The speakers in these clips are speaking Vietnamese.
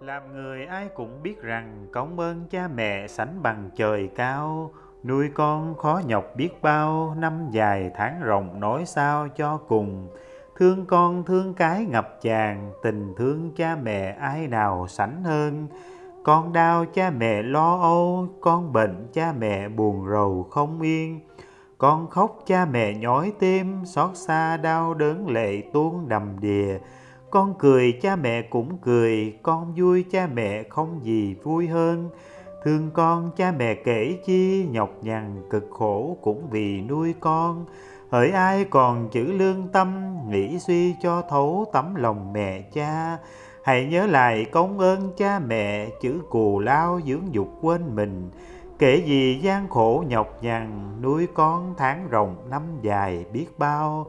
Làm người ai cũng biết rằng công ơn cha mẹ sánh bằng trời cao, nuôi con khó nhọc biết bao, năm dài tháng rộng nói sao cho cùng. Thương con thương cái ngập tràn, tình thương cha mẹ ai nào sánh hơn. Con đau cha mẹ lo âu, con bệnh cha mẹ buồn rầu không yên. Con khóc cha mẹ nhói tim, xót xa đau đớn lệ tuôn đầm đìa. Con cười cha mẹ cũng cười, con vui cha mẹ không gì vui hơn. Thương con cha mẹ kể chi, nhọc nhằn cực khổ cũng vì nuôi con. Hỡi ai còn chữ lương tâm, nghĩ suy cho thấu tấm lòng mẹ cha. Hãy nhớ lại công ơn cha mẹ, chữ cù lao dưỡng dục quên mình. Kể gì gian khổ nhọc nhằn, nuôi con tháng rồng năm dài biết bao.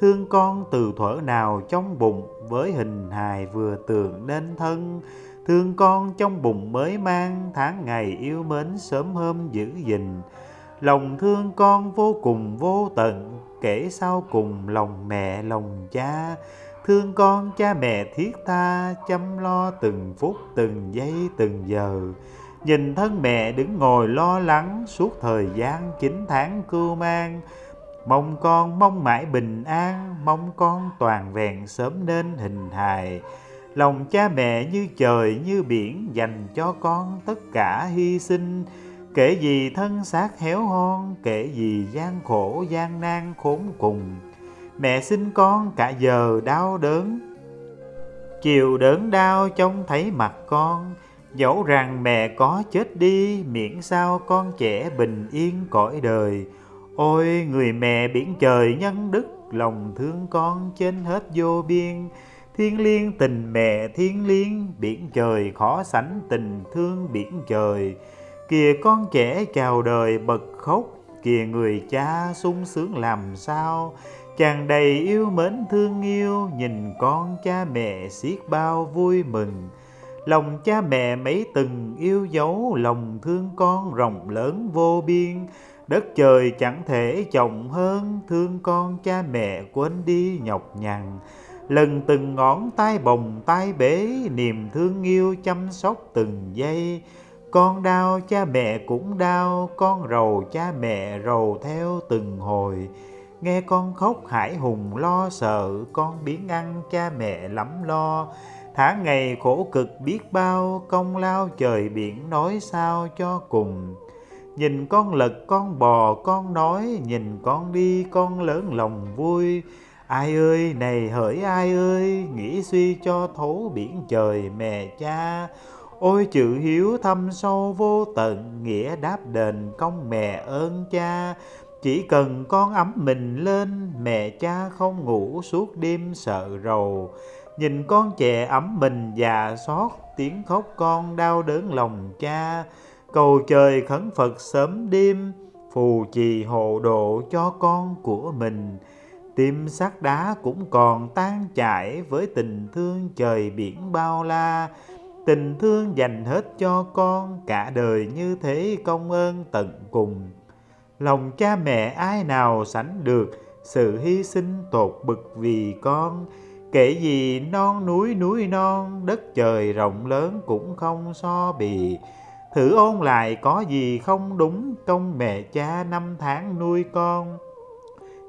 Thương con từ thuở nào trong bụng, với hình hài vừa tường nên thân. Thương con trong bụng mới mang, tháng ngày yêu mến sớm hôm giữ gìn. Lòng thương con vô cùng vô tận, kể sau cùng lòng mẹ lòng cha. Thương con cha mẹ thiết tha, chăm lo từng phút từng giây từng giờ. Nhìn thân mẹ đứng ngồi lo lắng suốt thời gian chín tháng cưu mang. Mong con mong mãi bình an, mong con toàn vẹn sớm nên hình hài. Lòng cha mẹ như trời như biển dành cho con tất cả hy sinh. Kể gì thân xác héo hon, kể gì gian khổ gian nan khốn cùng. Mẹ sinh con cả giờ đau đớn, chiều đớn đau trông thấy mặt con. Dẫu rằng mẹ có chết đi, miễn sao con trẻ bình yên cõi đời. Ôi người mẹ biển trời nhân đức, lòng thương con trên hết vô biên. Thiên liêng tình mẹ thiên liêng, biển trời khó sánh tình thương biển trời. Kìa con trẻ chào đời bật khóc, kìa người cha sung sướng làm sao. Chàng đầy yêu mến thương yêu, nhìn con cha mẹ xiết bao vui mừng. Lòng cha mẹ mấy từng yêu dấu, lòng thương con rộng lớn vô biên. Đất trời chẳng thể trọng hơn, thương con cha mẹ quên đi nhọc nhằn. Lần từng ngón tay bồng tay bế, niềm thương yêu chăm sóc từng giây. Con đau cha mẹ cũng đau, con rầu cha mẹ rầu theo từng hồi. Nghe con khóc hải hùng lo sợ, con biến ăn cha mẹ lắm lo. Tháng ngày khổ cực biết bao, công lao trời biển nói sao cho cùng. Nhìn con lật con bò con nói, nhìn con đi con lớn lòng vui. Ai ơi này hỡi ai ơi, nghĩ suy cho thấu biển trời mẹ cha. Ôi chữ hiếu thâm sâu vô tận, nghĩa đáp đền công mẹ ơn cha. Chỉ cần con ấm mình lên, mẹ cha không ngủ suốt đêm sợ rầu. Nhìn con trẻ ấm mình già xót, tiếng khóc con đau đớn lòng cha. Cầu trời khấn Phật sớm đêm, phù trì hộ độ cho con của mình. Tim sắt đá cũng còn tan chảy với tình thương trời biển bao la. Tình thương dành hết cho con, cả đời như thế công ơn tận cùng. Lòng cha mẹ ai nào sánh được sự hy sinh tột bực vì con. Kể gì non núi núi non, đất trời rộng lớn cũng không so bì. Thử ôn lại có gì không đúng công mẹ cha năm tháng nuôi con.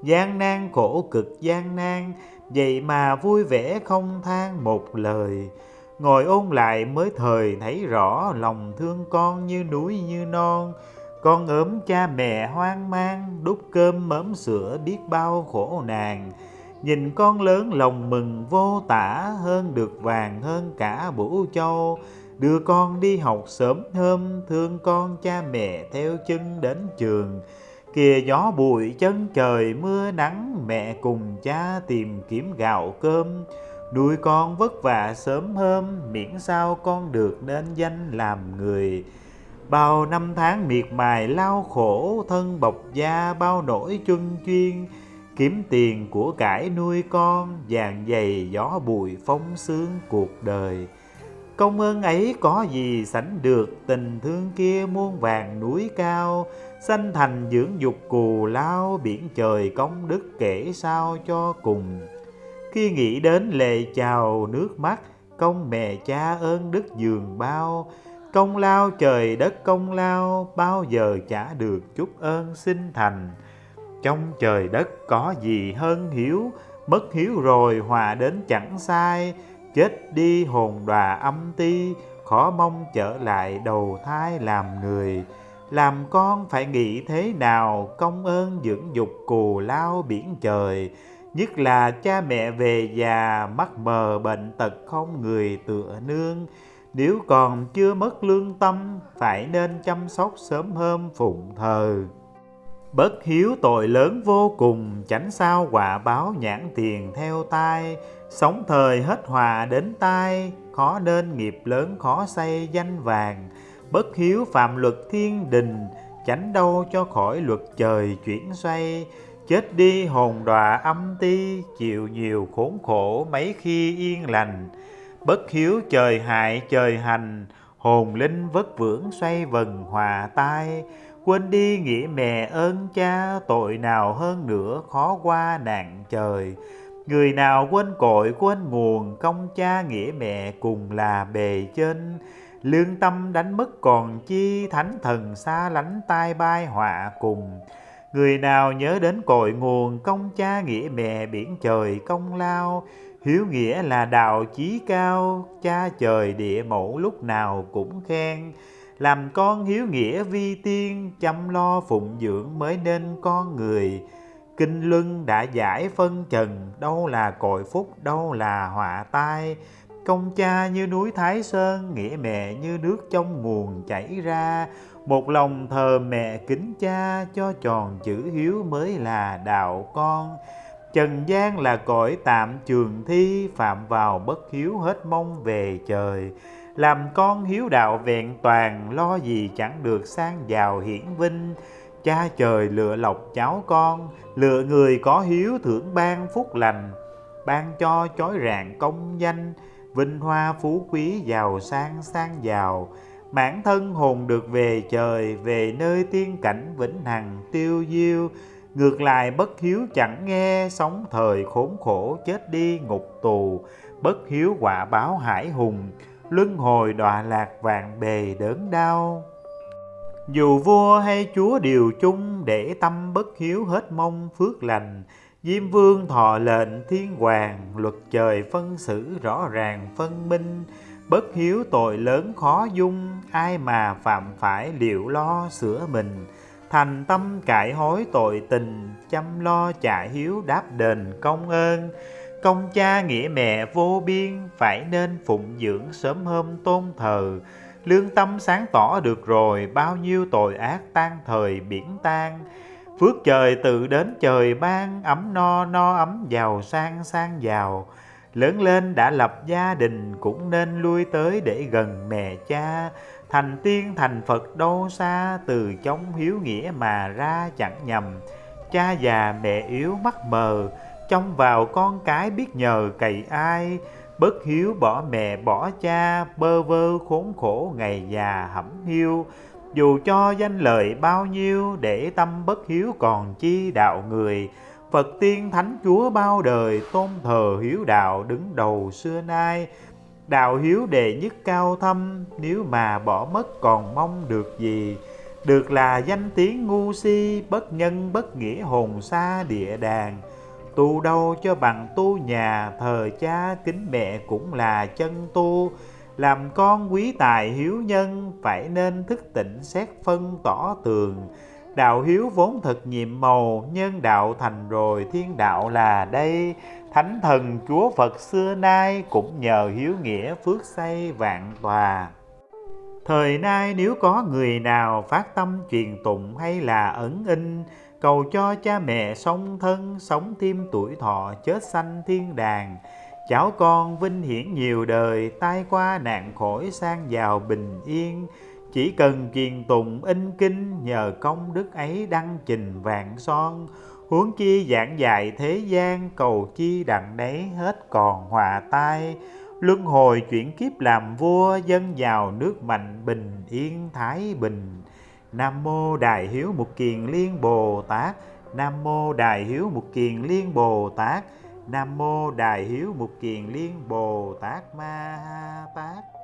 Gian nan khổ cực gian nan, vậy mà vui vẻ không than một lời. Ngồi ôn lại mới thời thấy rõ lòng thương con như núi như non. Con ốm cha mẹ hoang mang, đút cơm mớm sữa biết bao khổ nàng. Nhìn con lớn lòng mừng vô tả, hơn được vàng hơn cả bủ châu. Đưa con đi học sớm hôm, thương con cha mẹ theo chân đến trường. Kìa gió bụi chân trời mưa nắng, mẹ cùng cha tìm kiếm gạo cơm. Nuôi con vất vả sớm hôm, miễn sao con được nên danh làm người. Bao năm tháng miệt mài lao khổ, thân bọc da bao nỗi chuân chuyên. Kiếm tiền của cải nuôi con, vàng dày gió bụi phong sương cuộc đời. Công ơn ấy có gì sánh được tình thương kia muôn vàng núi cao, sanh thành dưỡng dục cù lao biển trời công đức kể sao cho cùng. Khi nghĩ đến lệ chào nước mắt, công mẹ cha ơn đức dường bao. Công lao trời đất công lao bao giờ trả được chút ơn sinh thành. Trong trời đất có gì hơn hiếu mất hiếu rồi hòa đến chẳng sai chết đi hồn đòa âm ti, khó mong trở lại đầu thai làm người. Làm con phải nghĩ thế nào, công ơn dưỡng dục cù lao biển trời. Nhất là cha mẹ về già mắt mờ bệnh tật không người tựa nương. Nếu còn chưa mất lương tâm, phải nên chăm sóc sớm hôm phụng thờ. Bất hiếu tội lớn vô cùng, chánh sao quả báo nhãn tiền theo tai sống thời hết hòa đến tai, khó nên nghiệp lớn, khó xây danh vàng. Bất hiếu phạm luật thiên đình, chánh đâu cho khỏi luật trời chuyển xoay. Chết đi hồn đọa âm ti, chịu nhiều khốn khổ mấy khi yên lành. Bất hiếu trời hại trời hành, hồn linh vất vưởng xoay vần hòa tai. Quên đi nghĩa mẹ ơn cha, tội nào hơn nữa khó qua nạn trời người nào quên cội, quên nguồn, công cha nghĩa mẹ cùng là bề trên. Lương tâm đánh mất còn chi, thánh thần xa lánh tai bay họa cùng. Người nào nhớ đến cội nguồn, công cha nghĩa mẹ biển trời công lao. Hiếu nghĩa là đạo chí cao, cha trời địa mẫu lúc nào cũng khen. Làm con hiếu nghĩa vi tiên, chăm lo phụng dưỡng mới nên con người kinh luân đã giải phân trần, đâu là cội phúc, đâu là họa tai. Công cha như núi thái sơn, nghĩa mẹ như nước trong nguồn chảy ra. Một lòng thờ mẹ kính cha, cho tròn chữ hiếu mới là đạo con. Trần gian là cõi tạm trường thi, phạm vào bất hiếu hết mong về trời. Làm con hiếu đạo vẹn toàn, lo gì chẳng được sang giàu hiển vinh cha trời lựa lọc cháu con, lựa người có hiếu thưởng ban phúc lành, ban cho chói rạng công danh, vinh hoa phú quý giàu sang sang giàu. Mãn thân hồn được về trời, về nơi tiên cảnh vĩnh hằng tiêu diêu. Ngược lại bất hiếu chẳng nghe sống thời khốn khổ chết đi ngục tù. Bất hiếu quả báo hải hùng, luân hồi đọa lạc vạn bề đớn đau dù vua hay chúa đều chung để tâm bất hiếu hết mong phước lành. Diêm vương thọ lệnh thiên hoàng, Luật trời phân xử rõ ràng phân minh. Bất hiếu tội lớn khó dung, Ai mà phạm phải liệu lo sửa mình. Thành tâm cải hối tội tình, Chăm lo trả hiếu đáp đền công ơn. Công cha nghĩa mẹ vô biên, Phải nên phụng dưỡng sớm hôm tôn thờ. Lương tâm sáng tỏ được rồi, Bao nhiêu tội ác tan thời biển tan. Phước trời tự đến trời ban, Ấm no no ấm giàu sang sang giàu Lớn lên đã lập gia đình, Cũng nên lui tới để gần mẹ cha. Thành tiên, thành Phật đâu xa, Từ chống hiếu nghĩa mà ra chẳng nhầm. Cha già mẹ yếu mắt mờ, Trông vào con cái biết nhờ cậy ai. Bất hiếu bỏ mẹ, bỏ cha, Bơ vơ khốn khổ ngày già hẩm hiu. Dù cho danh lợi bao nhiêu, Để tâm bất hiếu còn chi đạo người. Phật tiên thánh chúa bao đời, Tôn thờ hiếu đạo đứng đầu xưa nay. Đạo hiếu đệ nhất cao thâm, Nếu mà bỏ mất còn mong được gì? Được là danh tiếng ngu si, Bất nhân bất nghĩa hồn xa địa đàng. Tu đâu cho bằng tu nhà, Thờ cha, kính mẹ cũng là chân tu. Làm con quý tài hiếu nhân, Phải nên thức tỉnh xét phân tỏ tường. Đạo hiếu vốn thật nhiệm màu, Nhân đạo thành rồi thiên đạo là đây. Thánh thần Chúa Phật xưa nay Cũng nhờ hiếu nghĩa phước xây vạn tòa. Thời nay nếu có người nào phát tâm truyền tụng hay là ẩn in Cầu cho cha mẹ sống thân, sống thêm tuổi thọ, chết sanh thiên đàng. Cháu con vinh hiển nhiều đời, tai qua nạn khỏi sang giàu bình yên. Chỉ cần kiền tụng in kinh, nhờ công đức ấy đăng trình vạn son. Huống chi giảng dạy thế gian, cầu chi đặng đấy hết còn hòa tai. Luân hồi chuyển kiếp làm vua, dân giàu nước mạnh bình yên, thái bình. Nam mô Đại Hiếu Mục Kiền Liên Bồ Tát. Nam mô Đại Hiếu Mục Kiền Liên Bồ Tát. Nam mô Đại Hiếu Mục Kiền Liên Bồ Tát. Ma ha Tát.